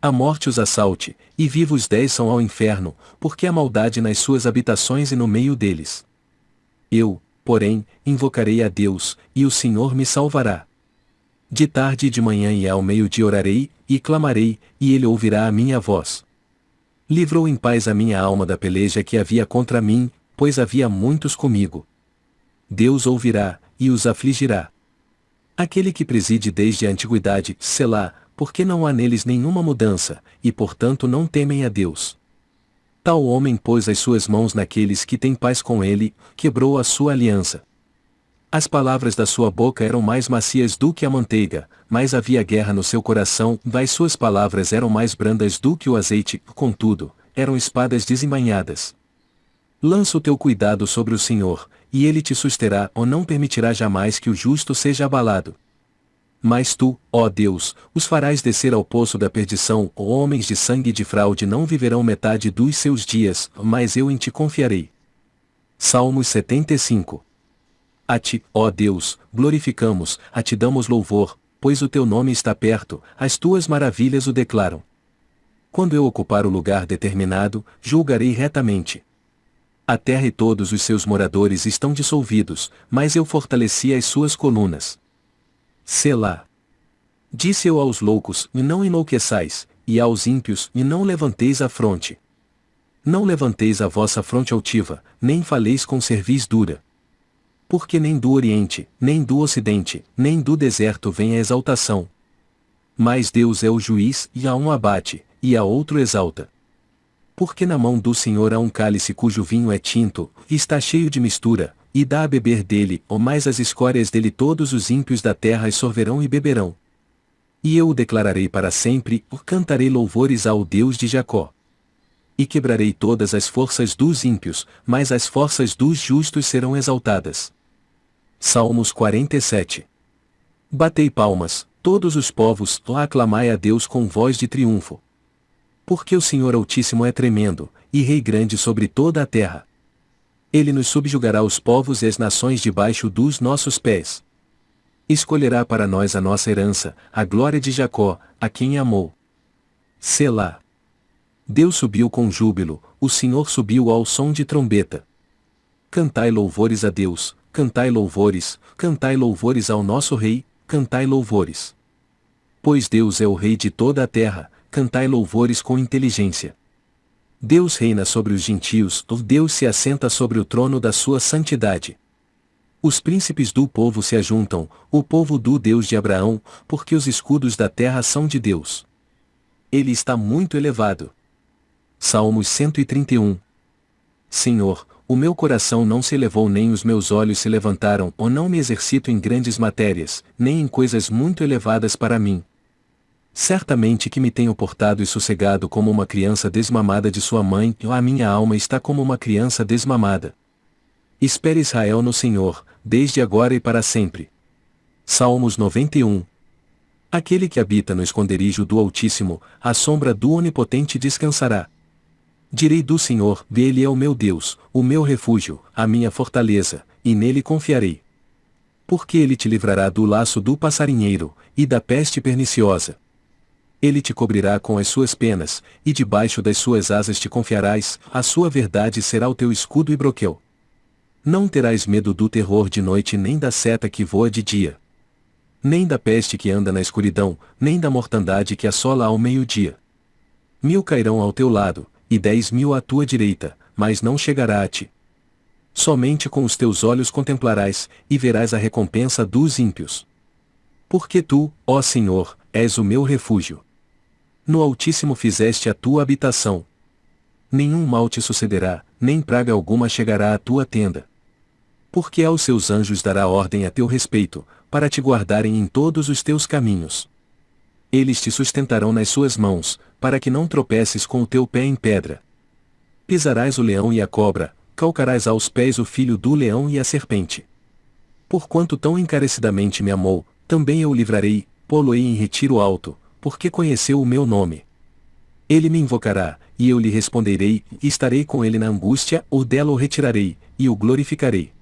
A morte os assalte, e vivos desçam ao inferno, porque há maldade nas suas habitações e no meio deles. Eu, porém, invocarei a Deus, e o Senhor me salvará. De tarde e de manhã e ao meio-dia orarei, e clamarei, e ele ouvirá a minha voz. Livrou em paz a minha alma da peleja que havia contra mim, pois havia muitos comigo. Deus ouvirá, e os afligirá. Aquele que preside desde a antiguidade, Selá, porque não há neles nenhuma mudança, e portanto não temem a Deus. Tal homem pôs as suas mãos naqueles que têm paz com ele, quebrou a sua aliança. As palavras da sua boca eram mais macias do que a manteiga, mas havia guerra no seu coração, das suas palavras eram mais brandas do que o azeite, contudo, eram espadas desembainhadas. Lança o teu cuidado sobre o Senhor, e ele te susterá ou não permitirá jamais que o justo seja abalado. Mas tu, ó Deus, os farás descer ao poço da perdição, homens de sangue e de fraude não viverão metade dos seus dias, mas eu em ti confiarei. Salmos 75 A ti, ó Deus, glorificamos, a ti damos louvor, pois o teu nome está perto, as tuas maravilhas o declaram. Quando eu ocupar o lugar determinado, julgarei retamente. A terra e todos os seus moradores estão dissolvidos, mas eu fortaleci as suas colunas. Selá. Disse eu aos loucos, e não enlouqueçais, e aos ímpios, e não levanteis a fronte. Não levanteis a vossa fronte altiva, nem faleis com cerviz dura. Porque nem do Oriente, nem do Ocidente, nem do deserto vem a exaltação. Mas Deus é o juiz, e a um abate, e a outro exalta. Porque na mão do Senhor há um cálice cujo vinho é tinto, e está cheio de mistura, e dá a beber dele, ou mais as escórias dele todos os ímpios da terra sorverão e beberão. E eu o declararei para sempre, o cantarei louvores ao Deus de Jacó. E quebrarei todas as forças dos ímpios, mas as forças dos justos serão exaltadas. Salmos 47 Batei palmas, todos os povos, lá aclamai a Deus com voz de triunfo. Porque o Senhor Altíssimo é tremendo, e Rei grande sobre toda a terra. Ele nos subjugará os povos e as nações debaixo dos nossos pés. Escolherá para nós a nossa herança, a glória de Jacó, a quem amou. Selá. Deus subiu com júbilo, o Senhor subiu ao som de trombeta. Cantai louvores a Deus, cantai louvores, cantai louvores ao nosso Rei, cantai louvores. Pois Deus é o Rei de toda a terra, cantai louvores com inteligência. Deus reina sobre os gentios, Deus se assenta sobre o trono da sua santidade. Os príncipes do povo se ajuntam, o povo do Deus de Abraão, porque os escudos da terra são de Deus. Ele está muito elevado. Salmos 131 Senhor, o meu coração não se elevou nem os meus olhos se levantaram, ou não me exercito em grandes matérias, nem em coisas muito elevadas para mim, Certamente que me tenho portado e sossegado como uma criança desmamada de sua mãe, a minha alma está como uma criança desmamada. Espere Israel no Senhor, desde agora e para sempre. Salmos 91 Aquele que habita no esconderijo do Altíssimo, à sombra do Onipotente descansará. Direi do Senhor, Ele é o meu Deus, o meu refúgio, a minha fortaleza, e nele confiarei. Porque ele te livrará do laço do passarinheiro, e da peste perniciosa. Ele te cobrirá com as suas penas, e debaixo das suas asas te confiarás, a sua verdade será o teu escudo e broquel. Não terás medo do terror de noite nem da seta que voa de dia. Nem da peste que anda na escuridão, nem da mortandade que assola ao meio-dia. Mil cairão ao teu lado, e dez mil à tua direita, mas não chegará a ti. Somente com os teus olhos contemplarás, e verás a recompensa dos ímpios. Porque tu, ó Senhor, és o meu refúgio. No Altíssimo fizeste a tua habitação. Nenhum mal te sucederá, nem praga alguma chegará à tua tenda. Porque aos seus anjos dará ordem a teu respeito, para te guardarem em todos os teus caminhos. Eles te sustentarão nas suas mãos, para que não tropeces com o teu pé em pedra. Pisarás o leão e a cobra, calcarás aos pés o filho do leão e a serpente. Porquanto tão encarecidamente me amou, também eu o livrarei, pô-lo-ei em retiro alto, porque conheceu o meu nome. Ele me invocará, e eu lhe responderei, e estarei com ele na angústia, ou dela o retirarei, e o glorificarei.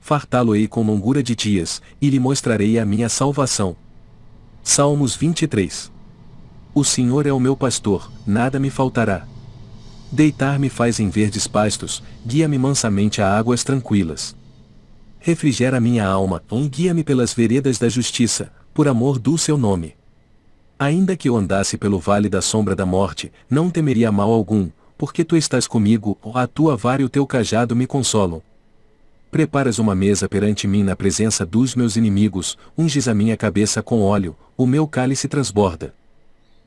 Fartá-lo-ei com longura de dias, e lhe mostrarei a minha salvação. Salmos 23 O Senhor é o meu pastor, nada me faltará. Deitar-me faz em verdes pastos, guia-me mansamente a águas tranquilas. Refrigera minha alma, guia-me pelas veredas da justiça, por amor do seu nome. Ainda que eu andasse pelo vale da sombra da morte, não temeria mal algum, porque tu estás comigo, a tua vara e o teu cajado me consolam. Preparas uma mesa perante mim na presença dos meus inimigos, unges a minha cabeça com óleo, o meu cálice transborda.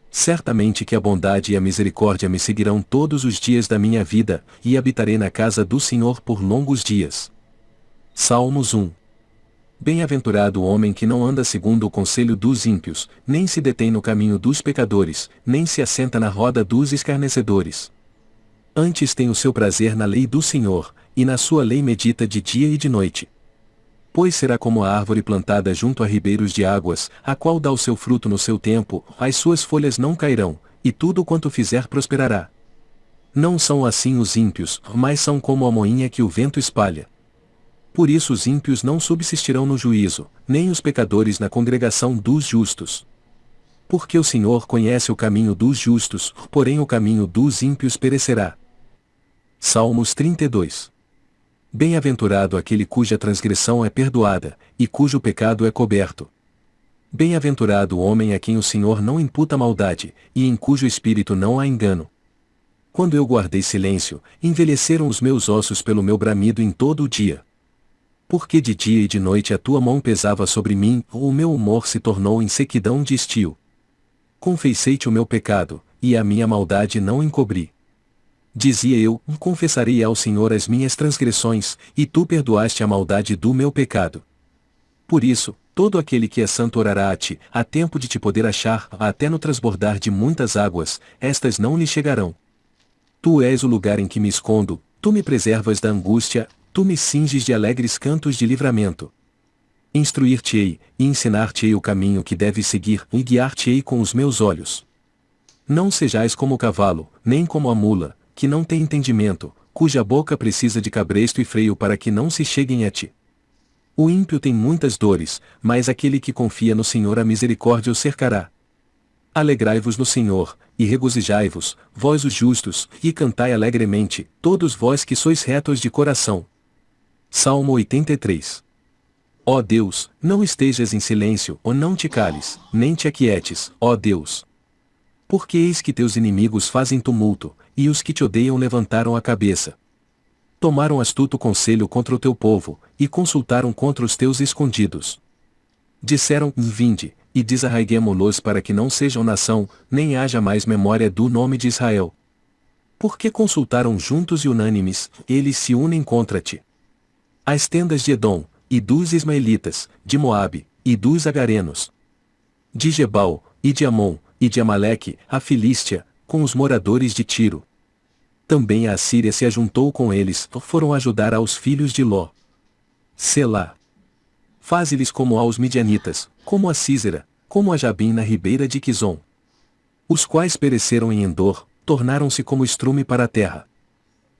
Certamente que a bondade e a misericórdia me seguirão todos os dias da minha vida, e habitarei na casa do Senhor por longos dias. Salmos 1 Bem-aventurado o homem que não anda segundo o conselho dos ímpios, nem se detém no caminho dos pecadores, nem se assenta na roda dos escarnecedores. Antes tem o seu prazer na lei do Senhor, e na sua lei medita de dia e de noite. Pois será como a árvore plantada junto a ribeiros de águas, a qual dá o seu fruto no seu tempo, as suas folhas não cairão, e tudo quanto fizer prosperará. Não são assim os ímpios, mas são como a moinha que o vento espalha. Por isso os ímpios não subsistirão no juízo, nem os pecadores na congregação dos justos. Porque o Senhor conhece o caminho dos justos, porém o caminho dos ímpios perecerá. Salmos 32 Bem-aventurado aquele cuja transgressão é perdoada, e cujo pecado é coberto. Bem-aventurado o homem a quem o Senhor não imputa maldade, e em cujo espírito não há engano. Quando eu guardei silêncio, envelheceram os meus ossos pelo meu bramido em todo o dia. Porque de dia e de noite a tua mão pesava sobre mim, ou o meu humor se tornou em sequidão de estio. Confessei-te o meu pecado, e a minha maldade não encobri. Dizia eu, confessarei ao Senhor as minhas transgressões, e tu perdoaste a maldade do meu pecado. Por isso, todo aquele que é santo orará a ti, a tempo de te poder achar, até no transbordar de muitas águas, estas não lhe chegarão. Tu és o lugar em que me escondo, tu me preservas da angústia, tu me cinges de alegres cantos de livramento. Instruir-te-ei, e ensinar-te-ei o caminho que deves seguir, e guiar-te-ei com os meus olhos. Não sejais como o cavalo, nem como a mula, que não tem entendimento, cuja boca precisa de cabresto e freio para que não se cheguem a ti. O ímpio tem muitas dores, mas aquele que confia no Senhor a misericórdia o cercará. Alegrai-vos no Senhor, e regozijai-vos, vós os justos, e cantai alegremente, todos vós que sois retos de coração. Salmo 83 Ó Deus, não estejas em silêncio, ou não te cales, nem te aquietes, ó Deus. Porque eis que teus inimigos fazem tumulto, e os que te odeiam levantaram a cabeça. Tomaram astuto conselho contra o teu povo, e consultaram contra os teus escondidos. Disseram, vinde, e desarraiguemo-los para que não sejam nação, nem haja mais memória do nome de Israel. Porque consultaram juntos e unânimes, eles se unem contra ti. As tendas de Edom, e dos Ismaelitas, de Moabe, e dos Agarenos. De Gebal, e de Amon, e de Amaleque, a Filístia, com os moradores de Tiro. Também a Assíria se ajuntou com eles, foram ajudar aos filhos de Ló. Selá. Faze-lhes como aos midianitas, como a Císera, como a Jabim na ribeira de Quizon. Os quais pereceram em Endor, tornaram-se como estrume para a terra.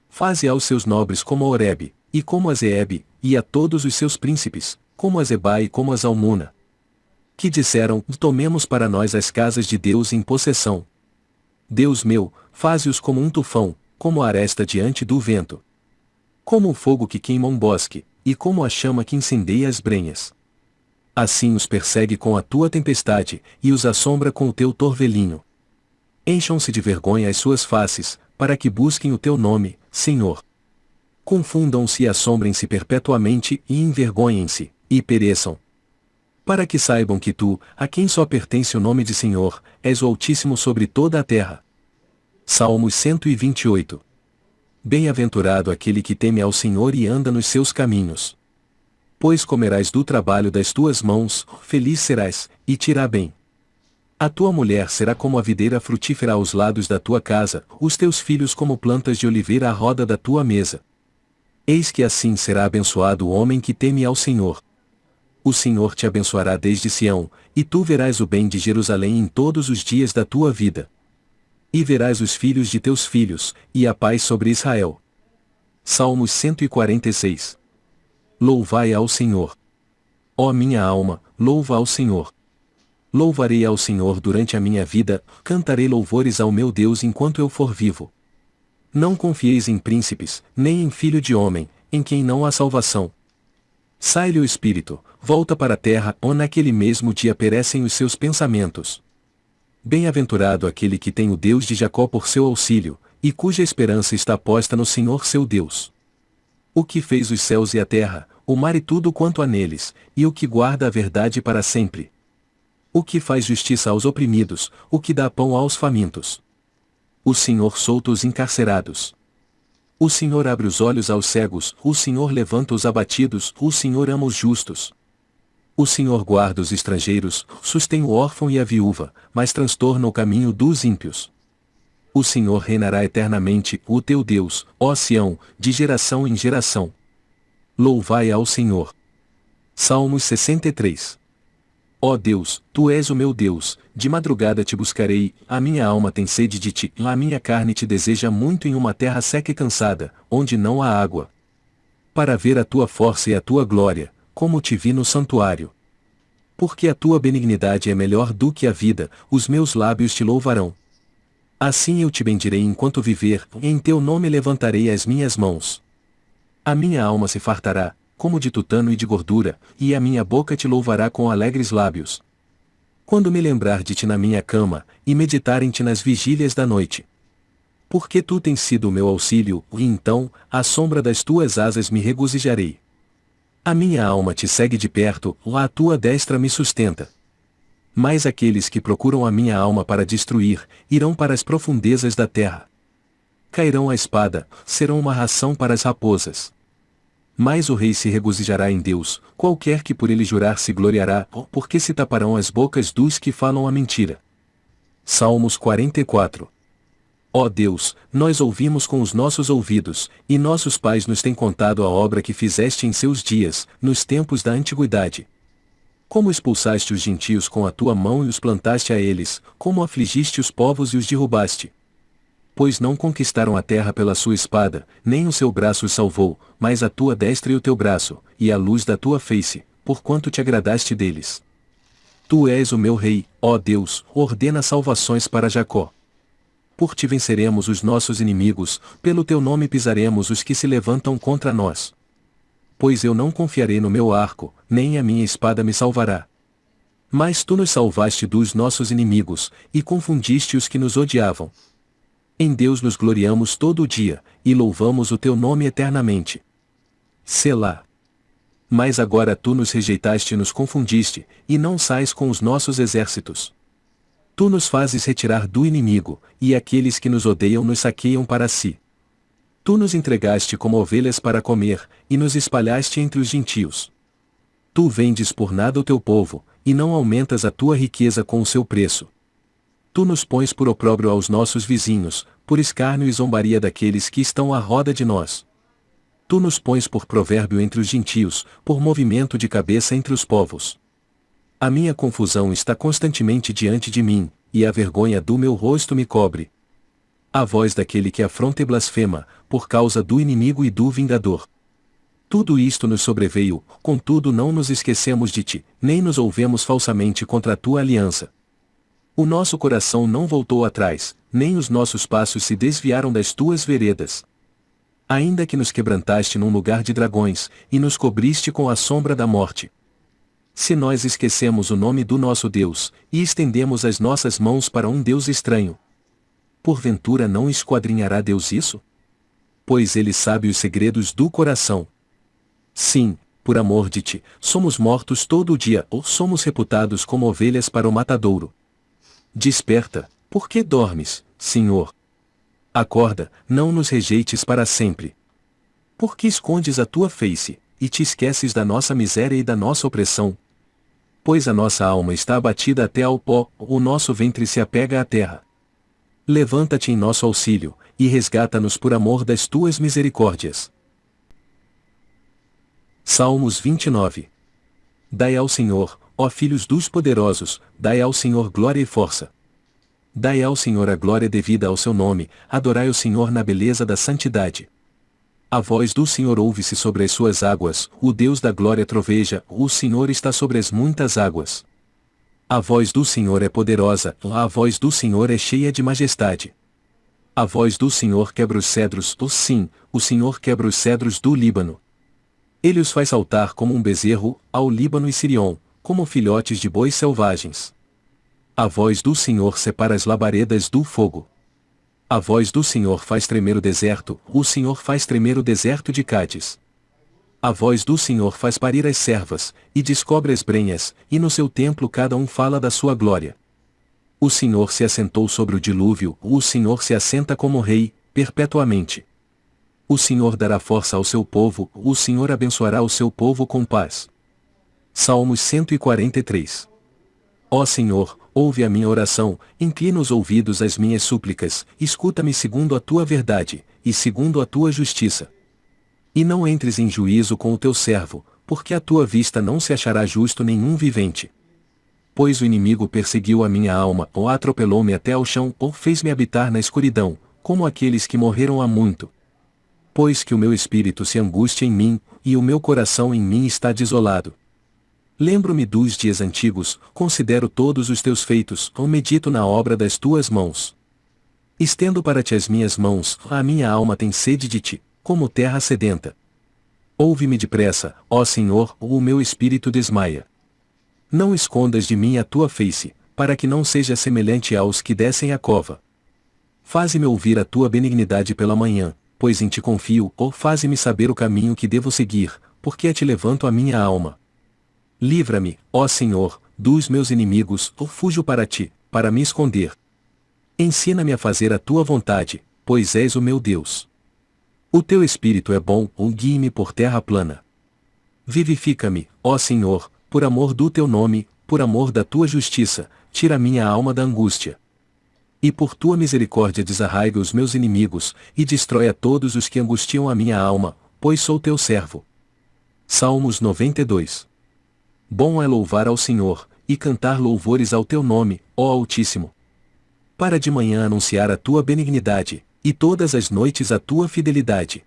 Faze aos seus nobres como a Oreb, e como a Zeeb, e a todos os seus príncipes, como a Zeba e como a Zalmuna. Que disseram, tomemos para nós as casas de Deus em possessão. Deus meu, faze-os como um tufão, como a aresta diante do vento. Como o fogo que queima um bosque, e como a chama que incendeia as brenhas. Assim os persegue com a tua tempestade, e os assombra com o teu torvelinho. Encham-se de vergonha as suas faces, para que busquem o teu nome, Senhor confundam-se e assombrem-se perpetuamente e envergonhem-se, e pereçam. Para que saibam que tu, a quem só pertence o nome de Senhor, és o Altíssimo sobre toda a terra. Salmos 128 Bem-aventurado aquele que teme ao Senhor e anda nos seus caminhos. Pois comerás do trabalho das tuas mãos, feliz serás, e te irá bem. A tua mulher será como a videira frutífera aos lados da tua casa, os teus filhos como plantas de oliveira à roda da tua mesa. Eis que assim será abençoado o homem que teme ao Senhor. O Senhor te abençoará desde Sião, e tu verás o bem de Jerusalém em todos os dias da tua vida. E verás os filhos de teus filhos, e a paz sobre Israel. Salmos 146 Louvai ao Senhor. Ó minha alma, louva ao Senhor. Louvarei ao Senhor durante a minha vida, cantarei louvores ao meu Deus enquanto eu for vivo. Não confieis em príncipes, nem em filho de homem, em quem não há salvação. Sai-lhe o espírito, volta para a terra, onde naquele mesmo dia perecem os seus pensamentos. Bem-aventurado aquele que tem o Deus de Jacó por seu auxílio, e cuja esperança está posta no Senhor seu Deus. O que fez os céus e a terra, o mar e tudo quanto há neles, e o que guarda a verdade para sempre. O que faz justiça aos oprimidos, o que dá pão aos famintos. O Senhor solta os encarcerados. O Senhor abre os olhos aos cegos, o Senhor levanta os abatidos, o Senhor ama os justos. O Senhor guarda os estrangeiros, sustém o órfão e a viúva, mas transtorna o caminho dos ímpios. O Senhor reinará eternamente, o teu Deus, ó Sião, de geração em geração. Louvai ao Senhor. Salmos 63 Ó Deus, Tu és o meu Deus, de madrugada te buscarei, a minha alma tem sede de ti, a minha carne te deseja muito em uma terra seca e cansada, onde não há água. Para ver a tua força e a tua glória, como te vi no santuário. Porque a tua benignidade é melhor do que a vida, os meus lábios te louvarão. Assim eu te bendirei enquanto viver, em teu nome levantarei as minhas mãos. A minha alma se fartará, como de tutano e de gordura, e a minha boca te louvará com alegres lábios. Quando me lembrar de ti na minha cama, e meditar em ti nas vigílias da noite. Porque tu tens sido o meu auxílio, e então, à sombra das tuas asas me regozijarei. A minha alma te segue de perto, lá a tua destra me sustenta. Mas aqueles que procuram a minha alma para destruir, irão para as profundezas da terra. Cairão a espada, serão uma ração para as raposas. Mas o rei se regozijará em Deus, qualquer que por ele jurar se gloriará, porque se taparão as bocas dos que falam a mentira. Salmos 44 Ó Deus, nós ouvimos com os nossos ouvidos, e nossos pais nos têm contado a obra que fizeste em seus dias, nos tempos da antiguidade. Como expulsaste os gentios com a tua mão e os plantaste a eles, como afligiste os povos e os derrubaste pois não conquistaram a terra pela sua espada, nem o seu braço os salvou, mas a tua destra e o teu braço, e a luz da tua face, porquanto te agradaste deles. Tu és o meu rei, ó Deus, ordena salvações para Jacó. Por ti venceremos os nossos inimigos, pelo teu nome pisaremos os que se levantam contra nós. Pois eu não confiarei no meu arco, nem a minha espada me salvará. Mas tu nos salvaste dos nossos inimigos, e confundiste os que nos odiavam, em Deus nos gloriamos todo o dia, e louvamos o teu nome eternamente. Selá. Mas agora tu nos rejeitaste e nos confundiste, e não sais com os nossos exércitos. Tu nos fazes retirar do inimigo, e aqueles que nos odeiam nos saqueiam para si. Tu nos entregaste como ovelhas para comer, e nos espalhaste entre os gentios. Tu vendes por nada o teu povo, e não aumentas a tua riqueza com o seu preço. Tu nos pões por opróbrio aos nossos vizinhos, por escárnio e zombaria daqueles que estão à roda de nós. Tu nos pões por provérbio entre os gentios, por movimento de cabeça entre os povos. A minha confusão está constantemente diante de mim, e a vergonha do meu rosto me cobre. A voz daquele que afronta e blasfema, por causa do inimigo e do vingador. Tudo isto nos sobreveio, contudo não nos esquecemos de ti, nem nos ouvemos falsamente contra a tua aliança. O nosso coração não voltou atrás, nem os nossos passos se desviaram das tuas veredas. Ainda que nos quebrantaste num lugar de dragões, e nos cobriste com a sombra da morte. Se nós esquecemos o nome do nosso Deus, e estendemos as nossas mãos para um Deus estranho, porventura não esquadrinhará Deus isso? Pois ele sabe os segredos do coração. Sim, por amor de ti, somos mortos todo o dia ou somos reputados como ovelhas para o matadouro. Desperta, por que dormes, Senhor? Acorda, não nos rejeites para sempre. Por que escondes a tua face, e te esqueces da nossa miséria e da nossa opressão? Pois a nossa alma está abatida até ao pó, o nosso ventre se apega à terra. Levanta-te em nosso auxílio, e resgata-nos por amor das tuas misericórdias. Salmos 29 Dai ao Senhor, ó filhos dos poderosos, dai ao Senhor glória e força. Dai ao Senhor a glória devida ao seu nome, adorai o Senhor na beleza da santidade. A voz do Senhor ouve-se sobre as suas águas, o Deus da glória troveja, o Senhor está sobre as muitas águas. A voz do Senhor é poderosa, a voz do Senhor é cheia de majestade. A voz do Senhor quebra os cedros, oh sim, o Senhor quebra os cedros do Líbano. Ele os faz saltar como um bezerro, ao Líbano e Sirion, como filhotes de bois selvagens. A voz do Senhor separa as labaredas do fogo. A voz do Senhor faz tremer o deserto, o Senhor faz tremer o deserto de Cádiz. A voz do Senhor faz parir as servas, e descobre as brenhas, e no seu templo cada um fala da sua glória. O Senhor se assentou sobre o dilúvio, o Senhor se assenta como rei, perpetuamente. O Senhor dará força ao seu povo, o Senhor abençoará o seu povo com paz. Salmos 143 Ó Senhor, ouve a minha oração, inclina os ouvidos às minhas súplicas, escuta-me segundo a tua verdade, e segundo a tua justiça. E não entres em juízo com o teu servo, porque a tua vista não se achará justo nenhum vivente. Pois o inimigo perseguiu a minha alma, ou atropelou-me até ao chão, ou fez-me habitar na escuridão, como aqueles que morreram há muito. Pois que o meu espírito se angustia em mim, e o meu coração em mim está desolado. Lembro-me dos dias antigos, considero todos os teus feitos, ou medito na obra das tuas mãos. Estendo para ti as minhas mãos, a minha alma tem sede de ti, como terra sedenta. Ouve-me depressa, ó Senhor, ou o meu espírito desmaia. Não escondas de mim a tua face, para que não seja semelhante aos que descem a cova. Faze-me ouvir a tua benignidade pela manhã, pois em ti confio, ou faze-me saber o caminho que devo seguir, porque a te levanto a minha alma. Livra-me, ó Senhor, dos meus inimigos, ou fujo para ti, para me esconder. Ensina-me a fazer a tua vontade, pois és o meu Deus. O teu espírito é bom, ou guie-me por terra plana. Vivifica-me, ó Senhor, por amor do teu nome, por amor da tua justiça, tira minha alma da angústia. E por tua misericórdia desarraiga os meus inimigos, e destrói a todos os que angustiam a minha alma, pois sou teu servo. Salmos 92 Bom é louvar ao Senhor, e cantar louvores ao teu nome, ó Altíssimo. Para de manhã anunciar a tua benignidade, e todas as noites a tua fidelidade.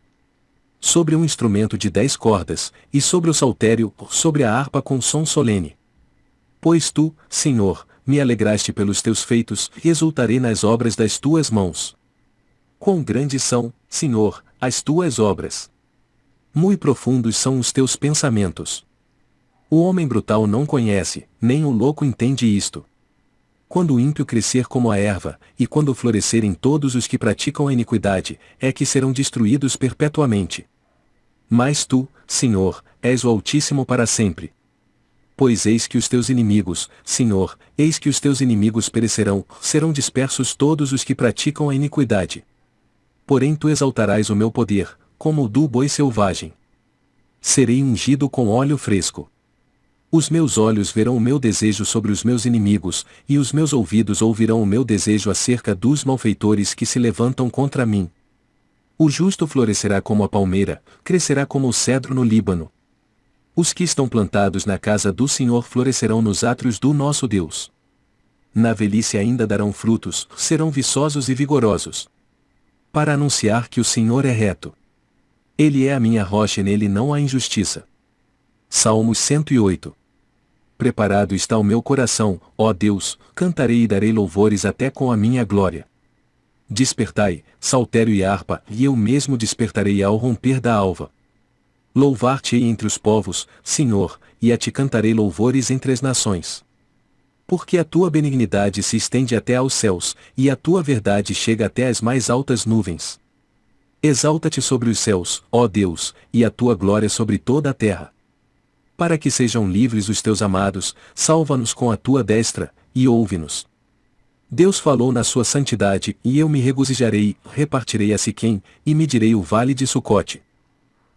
Sobre um instrumento de dez cordas, e sobre o saltério, sobre a harpa com som solene. Pois tu, Senhor, me alegraste pelos teus feitos, e exultarei nas obras das tuas mãos. Quão grandes são, Senhor, as tuas obras! Muito profundos são os teus pensamentos. O homem brutal não conhece, nem o louco entende isto. Quando o ímpio crescer como a erva, e quando florescerem todos os que praticam a iniquidade, é que serão destruídos perpetuamente. Mas tu, Senhor, és o Altíssimo para sempre. Pois eis que os teus inimigos, Senhor, eis que os teus inimigos perecerão, serão dispersos todos os que praticam a iniquidade. Porém tu exaltarás o meu poder, como o do boi selvagem. Serei ungido com óleo fresco. Os meus olhos verão o meu desejo sobre os meus inimigos, e os meus ouvidos ouvirão o meu desejo acerca dos malfeitores que se levantam contra mim. O justo florescerá como a palmeira, crescerá como o cedro no Líbano. Os que estão plantados na casa do Senhor florescerão nos átrios do nosso Deus. Na velhice ainda darão frutos, serão viçosos e vigorosos. Para anunciar que o Senhor é reto. Ele é a minha rocha e nele não há injustiça. Salmos 108 Preparado está o meu coração, ó Deus, cantarei e darei louvores até com a minha glória. Despertai, saltério e harpa, e eu mesmo despertarei ao romper da alva. Louvar-te-ei entre os povos, Senhor, e a ti cantarei louvores entre as nações. Porque a tua benignidade se estende até aos céus, e a tua verdade chega até as mais altas nuvens. Exalta-te sobre os céus, ó Deus, e a tua glória sobre toda a terra para que sejam livres os teus amados, salva-nos com a tua destra, e ouve-nos. Deus falou na sua santidade, e eu me regozijarei, repartirei a Siquém, e medirei o vale de Sucote.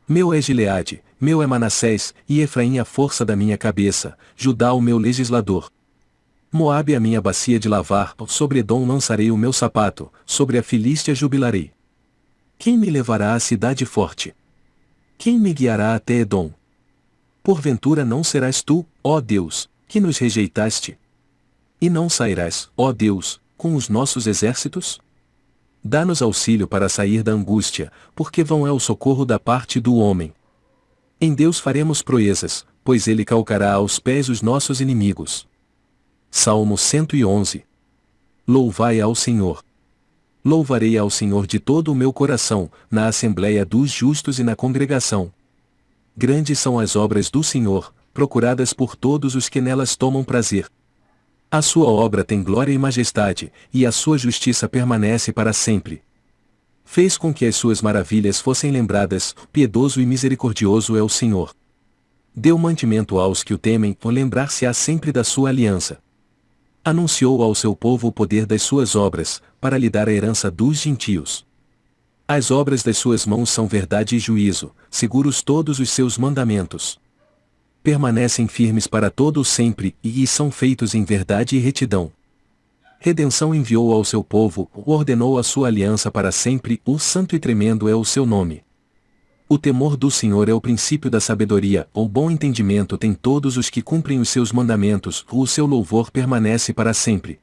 Meu é Gileade, meu é Manassés, e Efraim a força da minha cabeça, Judá o meu legislador. Moabe a minha bacia de lavar, sobre Edom lançarei o meu sapato, sobre a Filístia jubilarei. Quem me levará à cidade forte? Quem me guiará até Edom? Porventura não serás tu, ó Deus, que nos rejeitaste? E não sairás, ó Deus, com os nossos exércitos? Dá-nos auxílio para sair da angústia, porque vão é o socorro da parte do homem. Em Deus faremos proezas, pois ele calcará aos pés os nossos inimigos. Salmo 111 Louvai ao Senhor. Louvarei ao Senhor de todo o meu coração, na assembléia dos justos e na congregação. Grandes são as obras do Senhor, procuradas por todos os que nelas tomam prazer. A sua obra tem glória e majestade, e a sua justiça permanece para sempre. Fez com que as suas maravilhas fossem lembradas, piedoso e misericordioso é o Senhor. Deu mantimento aos que o temem, por lembrar-se-á sempre da sua aliança. Anunciou ao seu povo o poder das suas obras, para lhe dar a herança dos gentios. As obras das suas mãos são verdade e juízo, seguros todos os seus mandamentos permanecem firmes para todo sempre, e são feitos em verdade e retidão. Redenção enviou ao seu povo, ordenou a sua aliança para sempre, o santo e tremendo é o seu nome. O temor do Senhor é o princípio da sabedoria, o bom entendimento tem todos os que cumprem os seus mandamentos, o seu louvor permanece para sempre.